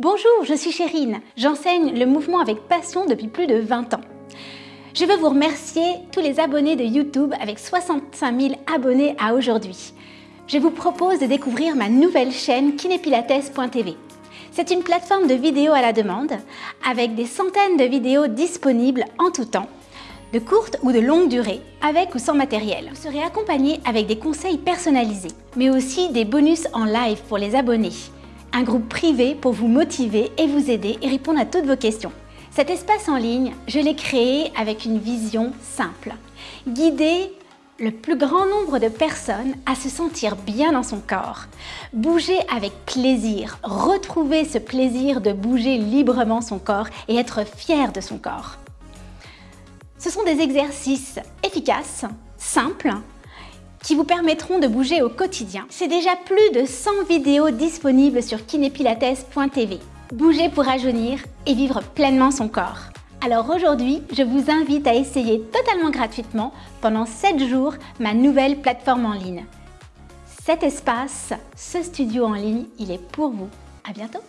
Bonjour, je suis Chérine. J'enseigne le mouvement avec passion depuis plus de 20 ans. Je veux vous remercier tous les abonnés de YouTube avec 65 000 abonnés à aujourd'hui. Je vous propose de découvrir ma nouvelle chaîne kinépilates.tv. C'est une plateforme de vidéos à la demande avec des centaines de vidéos disponibles en tout temps de courte ou de longue durée, avec ou sans matériel. Vous serez accompagné avec des conseils personnalisés, mais aussi des bonus en live pour les abonnés. Un groupe privé pour vous motiver et vous aider et répondre à toutes vos questions. Cet espace en ligne, je l'ai créé avec une vision simple. Guider le plus grand nombre de personnes à se sentir bien dans son corps. Bouger avec plaisir, retrouver ce plaisir de bouger librement son corps et être fier de son corps. Ce sont des exercices efficaces, simples, qui vous permettront de bouger au quotidien. C'est déjà plus de 100 vidéos disponibles sur kinépilates.tv. Bouger pour rajeunir et vivre pleinement son corps. Alors aujourd'hui, je vous invite à essayer totalement gratuitement pendant 7 jours ma nouvelle plateforme en ligne. Cet espace, ce studio en ligne, il est pour vous. À bientôt